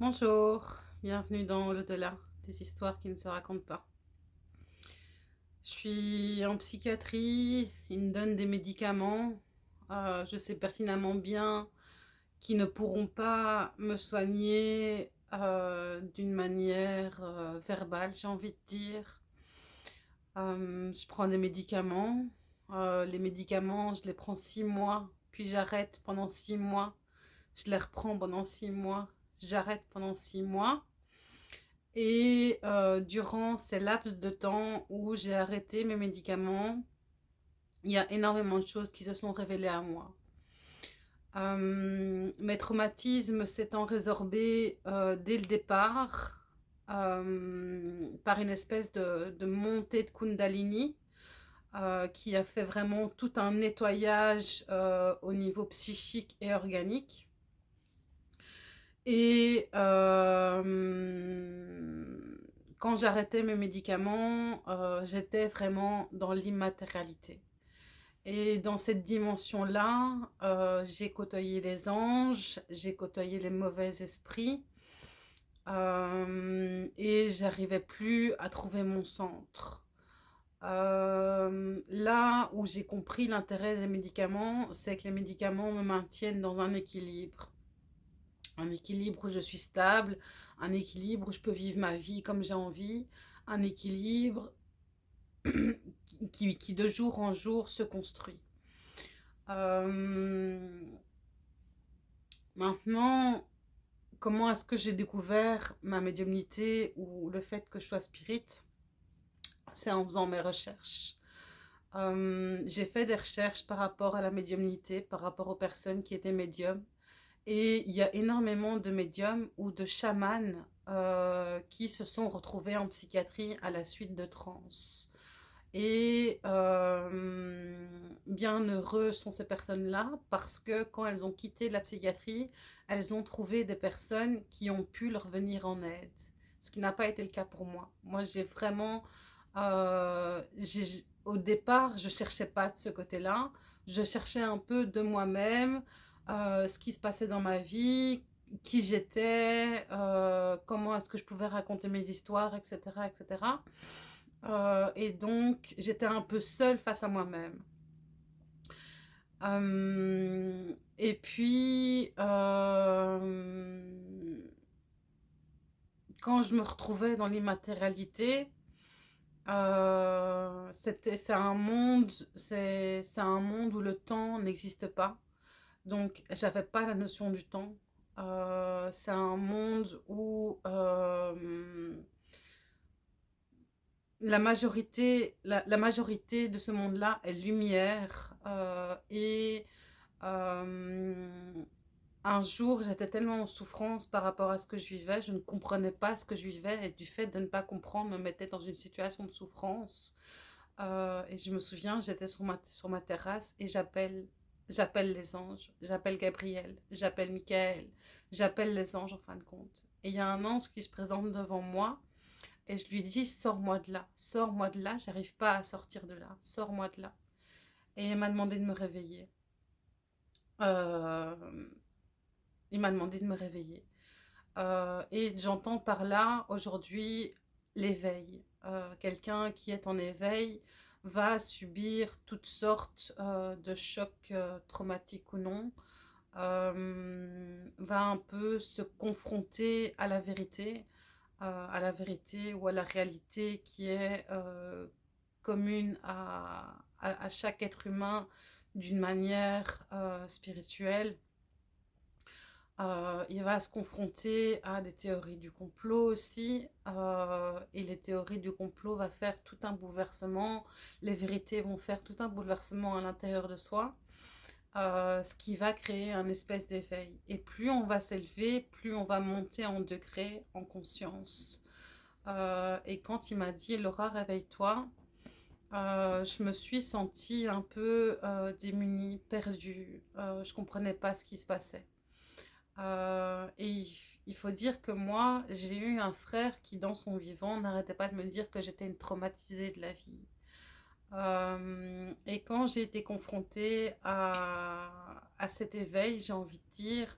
Bonjour, bienvenue dans l'au-delà, des histoires qui ne se racontent pas. Je suis en psychiatrie, ils me donnent des médicaments, euh, je sais pertinemment bien qu'ils ne pourront pas me soigner euh, d'une manière euh, verbale, j'ai envie de dire. je prends des médicaments, les médicaments, je les prends six mois, puis j'arrête pendant six mois, je les reprends pendant six mois, j'arrête pendant six mois. Et euh, durant ces laps de temps où j'ai arrêté mes médicaments, il y a énormément de choses qui se sont révélées à moi. Euh, mes traumatismes s'étant résorbés euh, dès le départ par une espèce de, de, montée de Kundalini qui a fait vraiment tout un nettoyage au niveau psychique et organique. Et euh, quand j'arrêtais mes médicaments, euh, j'étais vraiment dans l'immatérialité. Et dans cette dimension-là, euh, j'ai côtoyé les anges, j'ai côtoyé les mauvais esprits, et j'arrivais plus à trouver mon centre. là où j'ai compris l'intérêt des médicaments, c'est que les médicaments me maintiennent dans un équilibre un équilibre où je suis stable, un équilibre où je peux vivre ma vie comme j'ai envie, un équilibre qui, de jour en jour se construit. Euh, maintenant, comment est-ce que j'ai découvert ma médiumnité ou le fait que je sois spirit? C'est en faisant mes recherches. Euh, j'ai fait des recherches par rapport à la médiumnité, par rapport aux personnes qui étaient médiums. Et il y a énormément de médiums ou de chamans euh, qui se sont retrouvés en psychiatrie à la suite de trans. Et euh, bien heureux sont ces personnes-là parce que quand elles ont quitté la psychiatrie, elles ont trouvé des personnes qui ont pu leur venir en aide. Ce qui n'a pas été le cas pour moi. Moi, j'ai vraiment... Euh, au départ, je ne cherchais pas de ce côté-là. Je cherchais un peu de moi-même, euh, ce qui se passait dans ma vie, qui j'étais, euh, comment est-ce que je pouvais raconter mes histoires, etc. etc. Euh, et donc, j'étais un peu seule face à moi-même. et puis, quand je me retrouvais dans l'immatérialité, c'est un c'est un monde où le temps n'existe pas. Donc, j'avais pas la notion du temps. Euh, c'est un monde où euh, la, majorité, la, majorité de ce monde-là est lumière. Euh, et un jour, j'étais tellement en souffrance par rapport à ce que je vivais, je ne comprenais pas ce que je vivais et du fait de ne pas comprendre me mettait dans une situation de souffrance. et je me souviens, j'étais sur ma, sur ma terrasse et j'appelle J'appelle les anges, j'appelle Gabriel, j'appelle Michael, j'appelle les anges en fin de compte. Et il y a un ange qui se présente devant moi et je lui dis sors-moi de là, sors-moi de là, j'arrive pas à sortir de là, sors-moi de là. Et il m'a demandé de me réveiller. Euh, il m'a demandé de me réveiller. Euh, et j'entends par là aujourd'hui l'éveil. Euh, quelqu'un qui est en éveil va subir toutes sortes euh, de chocs euh, traumatiques ou non, euh, va un peu se confronter à la vérité, à la vérité ou à la réalité qui est commune à, à, chaque être humain d'une manière spirituelle euh, il va se confronter à des théories du complot aussi. Euh, et les théories du complot vont faire tout un bouleversement. Les vérités vont faire tout un bouleversement à l'intérieur de soi. Euh, ce qui va créer un espèce d'éveil. Et plus on va s'élever, plus on va monter en degré, en conscience. et quand il m'a dit « Laura, réveille-toi », je me suis sentie un peu démunie, perdue. je ne comprenais pas ce qui se passait. Euh, et il faut dire que moi, j'ai eu un frère qui, dans son vivant, n'arrêtait pas de me dire que j'étais une traumatisée de la vie. Euh, et quand j'ai été confrontée à, à cet éveil, j'ai envie de dire,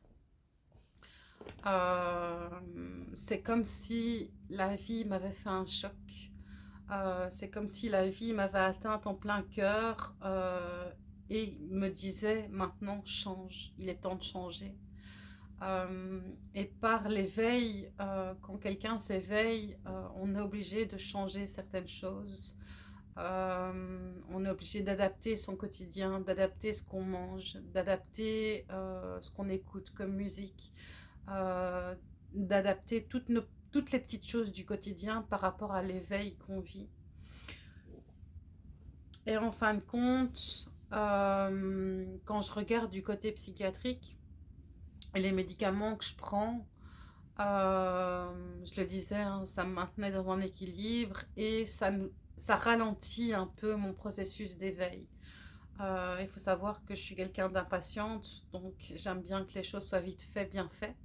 Euh, c'est comme si la vie m'avait fait un choc. C'est comme si la vie m'avait atteinte en plein cœur et me disait maintenant change, il est temps de changer. Euh, et par l'éveil, quand quelqu'un s'éveille, on est obligé de changer certaines choses. on est obligé d'adapter son quotidien, d'adapter ce qu'on mange, d'adapter ce qu'on écoute comme musique, d'adapter toutes les petites choses du quotidien par rapport à l'éveil qu'on vit. Et en fin de compte, euh, quand je regarde du côté psychiatrique, les médicaments que je prends, euh, je le disais, hein, ça me maintenait dans un équilibre et ça, ralentit un peu mon processus d'éveil. Euh, il faut savoir que je suis quelqu'un d'impatiente, donc j'aime bien que les choses soient vite faites, bien faites.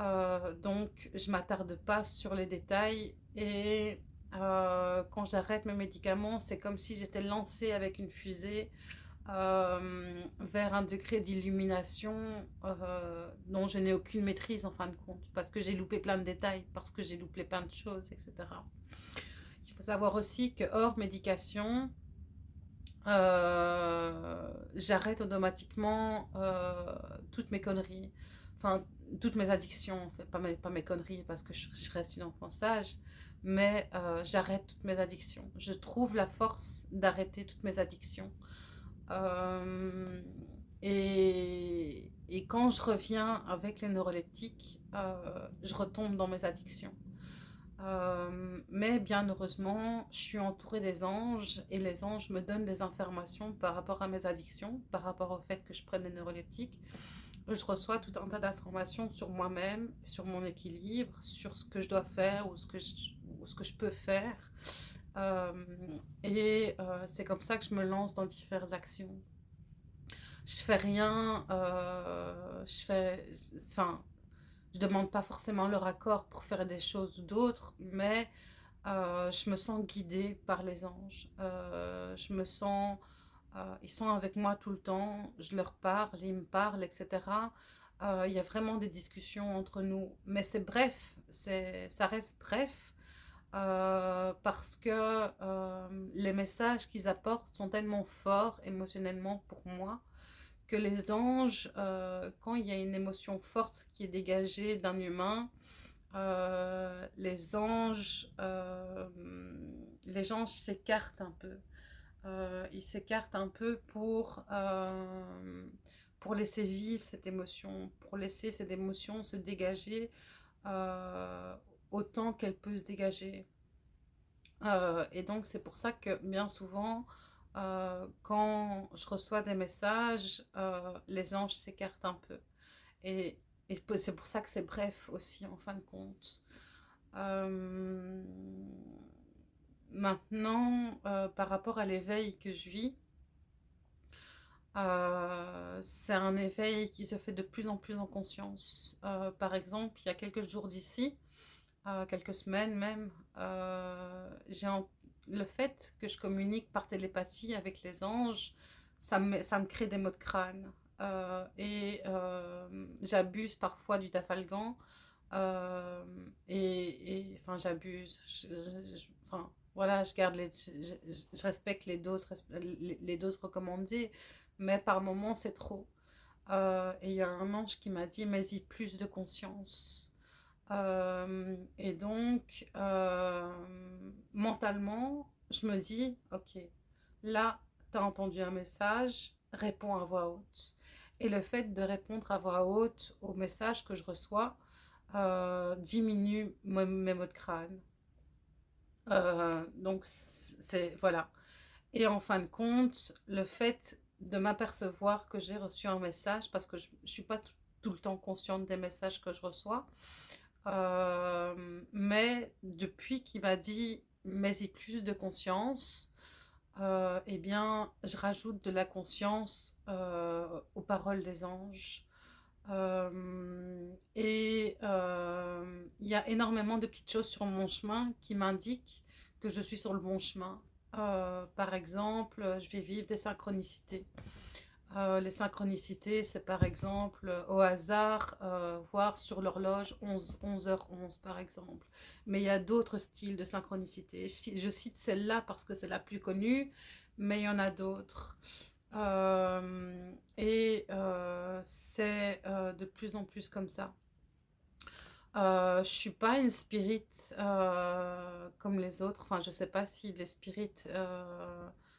Euh, donc, je m'attarde pas sur les détails. Et quand j'arrête mes médicaments, c'est comme si j'étais lancée avec une fusée euh, vers un degré d'illumination dont je n'ai aucune maîtrise en fin de compte. Parce que j'ai loupé plein de détails, parce que j'ai loupé plein de choses, etc. Il faut savoir aussi que hors médication, j'arrête automatiquement toutes mes conneries. Enfin, toutes mes addictions, pas mes, conneries parce que je, reste une enfant sage, mais euh, j'arrête toutes mes addictions. Je trouve la force d'arrêter toutes mes addictions. Euh, et, quand je reviens avec les neuroleptiques, euh, je retombe dans mes addictions. mais bien heureusement, je suis entourée des anges et les anges me donnent des informations par rapport à mes addictions, par rapport au fait que je prenne des neuroleptiques je reçois tout un tas d'informations sur moi-même, sur mon équilibre, sur ce que je dois faire ou ce que je peux faire. Euh, et euh, c'est comme ça que je me lance dans diverses actions. Je fais rien, euh, je fais, enfin, je demande pas forcément leur accord pour faire des choses ou d'autres, mais je me sens guidée par les anges. je me sens ils sont avec moi tout le temps, je leur parle, ils me parlent, etc. Il y a vraiment des discussions entre nous. Mais c'est bref, ça reste bref. Euh, parce que les messages qu'ils apportent sont tellement forts émotionnellement pour moi que les anges, quand il y a une émotion forte qui est dégagée d'un humain, les anges, les anges s'écartent un peu. Euh, il s'écarte un peu pour, euh, pour laisser vivre cette émotion, pour laisser cette émotion se dégager euh, autant qu'elle peut se dégager. et donc c'est pour ça que bien souvent, quand je reçois des messages, les anges s'écartent un peu. Et, c'est pour ça que c'est bref aussi en fin de compte. Maintenant, euh, par rapport à l'éveil que je vis, euh, c'est un éveil qui se fait de plus en plus en conscience. Euh, par exemple, il y a quelques jours d'ici, quelques semaines même, j'ai le fait que je communique par télépathie avec les anges, ça me, ça me crée des maux de crâne. et j'abuse parfois du tafalgan. et, enfin, j'abuse. Enfin, voilà, je garde les, je, respecte les doses, les, doses recommandées, mais par moments c'est trop. Euh, et il y a un ange qui m'a dit, mais y plus de conscience. Euh, et donc, euh, mentalement, je me dis, ok, là, tu as entendu un message, réponds à voix haute. Et le fait de répondre à voix haute au message que je reçois diminue mes mots de crâne. Euh, donc, c'est voilà. Et en fin de compte, le fait de m'apercevoir que j'ai reçu un message, parce que je ne suis pas tout le temps consciente des messages que je reçois, euh, mais depuis qu'il m'a dit « mais-y plus de conscience euh, eh bien, je rajoute de la conscience aux paroles des anges, euh, et euh, il y a énormément de petites choses sur mon chemin qui m'indiquent que je suis sur le bon chemin. Euh, par exemple, je vais vivre des synchronicités. Euh, les synchronicités, c'est par exemple euh, au hasard, euh, voir sur l'horloge 11, 11h11 par exemple. Mais il y a d'autres styles de synchronicité. Je, cite celle-là parce que c'est la plus connue, mais il y en a d'autres. et c'est de plus en plus comme ça. je suis pas une spirit comme les autres. Enfin, je sais pas si les spirites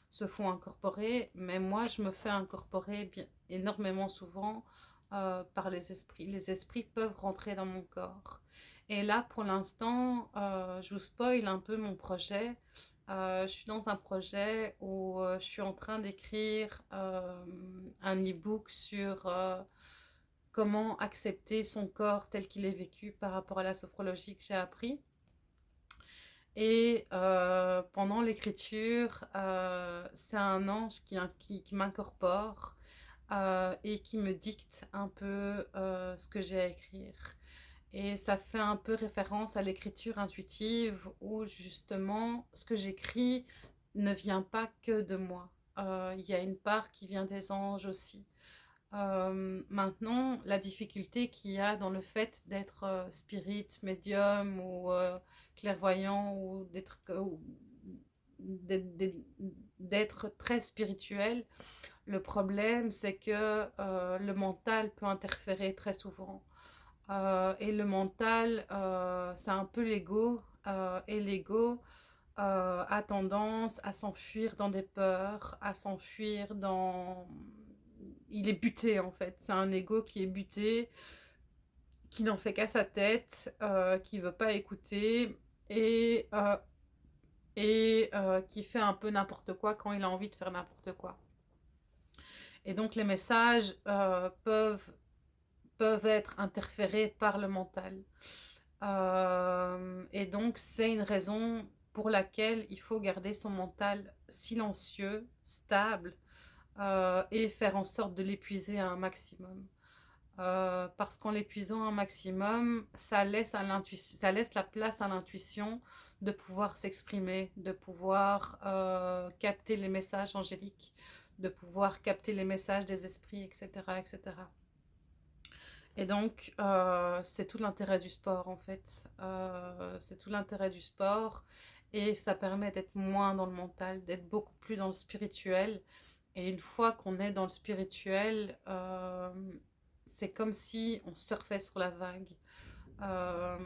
se font incorporer, mais moi je me fais incorporer bien, énormément souvent euh, par les esprits. Les esprits peuvent rentrer dans mon corps. Et là, pour l'instant, euh, je vous spoil un peu mon projet. Euh, je suis dans un projet où je suis en train d'écrire un e-book sur comment accepter son corps tel qu'il est vécu par rapport à la sophrologie que j'ai appris. Et euh, pendant l'écriture, euh, c'est un ange qui, qui, m'incorpore euh, et qui me dicte un peu ce que j'ai à écrire. Et ça fait un peu référence à l'écriture intuitive où justement ce que j'écris ne vient pas que de moi. Il y a une part qui vient des anges aussi. maintenant, la difficulté qu'il y a dans le fait d'être spirit, médium ou clairvoyant ou d'être très spirituel. Le problème, c'est que euh, le mental peut interférer très souvent. Euh, et le mental, euh, c'est un peu l'ego. et l'ego a tendance à s'enfuir dans des peurs, à s'enfuir dans... Il est buté en fait. C'est un ego qui est buté, qui n'en fait qu'à sa tête, qui ne veut pas écouter et, euh, euh, qui fait un peu n'importe quoi quand il a envie de faire n'importe quoi. Et donc les messages euh, peuvent, peuvent être interférés par le mental. et donc c'est une raison pour laquelle il faut garder son mental silencieux, stable, et faire en sorte de l'épuiser à un maximum. Euh, parce qu'en l'épuisant un maximum, ça laisse, la place à l'intuition de pouvoir s'exprimer, de pouvoir euh, capter les messages angéliques, de pouvoir capter les messages des esprits, etc. etc. Et donc, euh, c'est tout l'intérêt du sport en fait. c'est tout l'intérêt du sport et ça permet d'être moins dans le mental, d'être beaucoup plus dans le spirituel. Et une fois qu'on est dans le spirituel, c'est comme si on surfait sur la vague. Euh,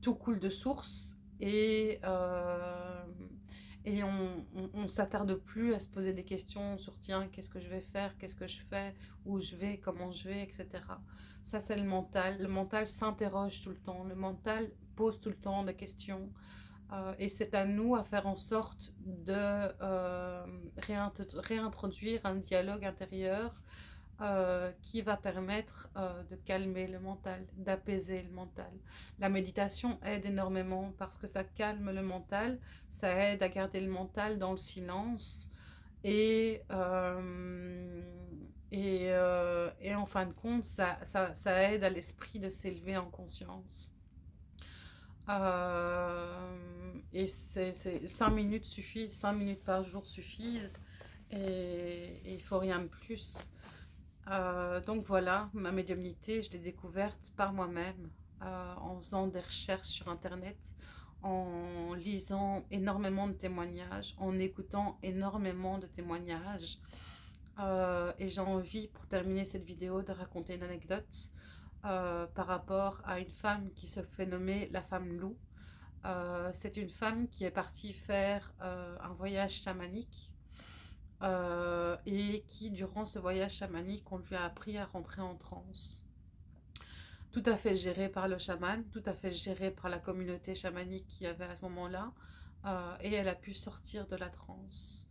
tout coule de source et, euh, et on ne s'attarde plus à se poser des questions sur tiens, qu'est-ce que je vais faire, qu'est-ce que je fais, où je vais, comment je vais, etc. Ça, c'est le mental. Le mental s'interroge tout le temps. Le mental pose tout le temps des questions. Euh, et c'est à nous à faire en sorte de réintroduire un dialogue intérieur euh, qui va permettre euh, de calmer le mental, d'apaiser le mental. La méditation aide énormément parce que ça calme le mental, ça aide à garder le mental dans le silence et, euh, et, en fin de compte, ça, ça, aide à l'esprit de s'élever en conscience. et c'est 5 minutes suffisent, 5 minutes par jour suffisent et il faut rien de plus. Euh, donc voilà, ma médiumnité, je l'ai découverte par moi-même, euh, en faisant des recherches sur Internet, en lisant énormément de témoignages, en écoutant énormément de témoignages. Euh, et j'ai envie, pour terminer cette vidéo, de raconter une anecdote par rapport à une femme qui se fait nommer la femme loup. C'est une femme qui est partie faire un voyage chamanique euh, et qui, durant ce voyage chamanique, on lui a appris à rentrer en transe. Tout à fait géré par le chaman, tout à fait géré par la communauté chamanique qu'il y avait à ce moment-là, euh, et elle a pu sortir de la transe.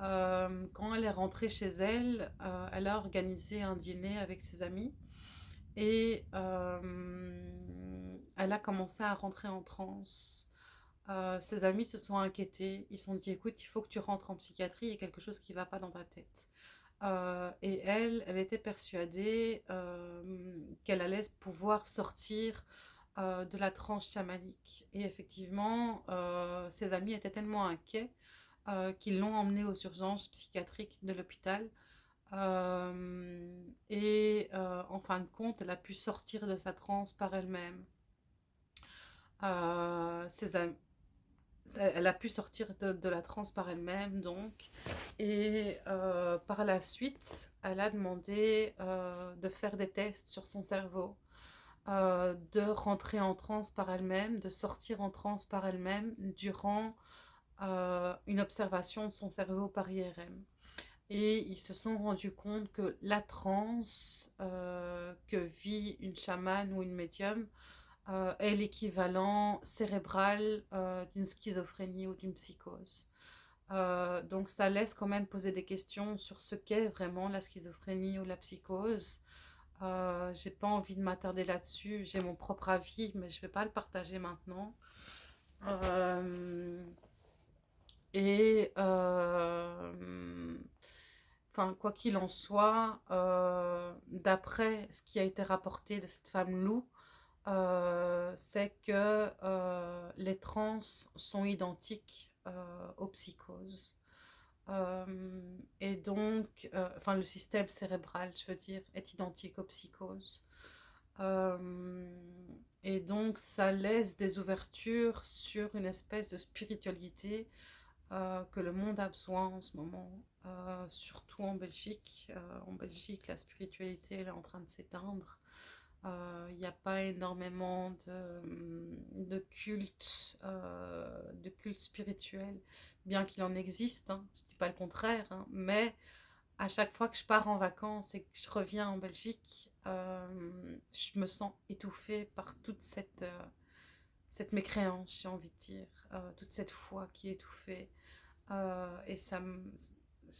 Euh, quand elle est rentrée chez elle, elle a organisé un dîner avec ses amis, et elle a commencé à rentrer en transe. Euh, ses amis se sont inquiétés. Ils se sont dit, écoute, il faut que tu rentres en psychiatrie, il y a quelque chose qui ne va pas dans ta tête. Euh, et elle, elle était persuadée euh, qu'elle allait pouvoir sortir de la tranche chamanique. Et effectivement, ses amis étaient tellement inquiets qu'ils l'ont emmenée aux urgences psychiatriques de l'hôpital. Et en fin de compte, elle a pu sortir de sa transe par elle-même. Elle a pu sortir de, la transe par elle-même, donc. Et par la suite, elle a demandé de faire des tests sur son cerveau, de rentrer en transe par elle-même, de sortir en transe par elle-même durant une observation de son cerveau par IRM. Et ils se sont rendus compte que la transe euh, que vit une chamane ou une médium euh, est l'équivalent cérébral euh, d'une schizophrénie ou d'une psychose. donc ça laisse quand même poser des questions sur ce qu'est vraiment la schizophrénie ou la psychose. j'ai pas envie de m'attarder là-dessus, j'ai mon propre avis, mais je vais pas le partager maintenant. et Enfin, quoi qu'il en soit, euh, d'après ce qui a été rapporté de cette femme loup, euh, c'est que euh, les trans sont identiques aux psychoses. et donc, enfin, le système cérébral, je veux dire, est identique aux psychoses. et donc, ça laisse des ouvertures sur une espèce de spiritualité que le monde a besoin en ce moment. Euh, surtout en Belgique. Euh, en Belgique, la spiritualité est en train de s'éteindre. Il euh, n'y a pas énormément de, de culte, de culte spirituel, bien qu'il en existe, hein, je ne dis pas le contraire, hein, mais à chaque fois que je pars en vacances et que je reviens en Belgique, je me sens étouffée par toute cette, cette mécréance, j'ai envie de dire, toute cette foi qui est étouffée. et ça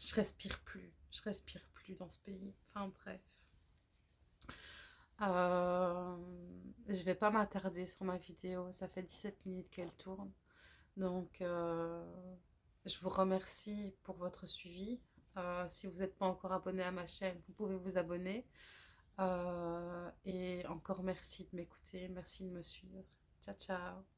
je respire plus, je respire plus dans ce pays. Enfin bref. Euh, je vais pas m'attarder sur ma vidéo, ça fait 17 minutes qu'elle tourne. Donc euh, je vous remercie pour votre suivi. Euh, si vous n'êtes pas encore abonné à ma chaîne, vous pouvez vous abonner. Et encore merci de m'écouter, merci de me suivre. Ciao, ciao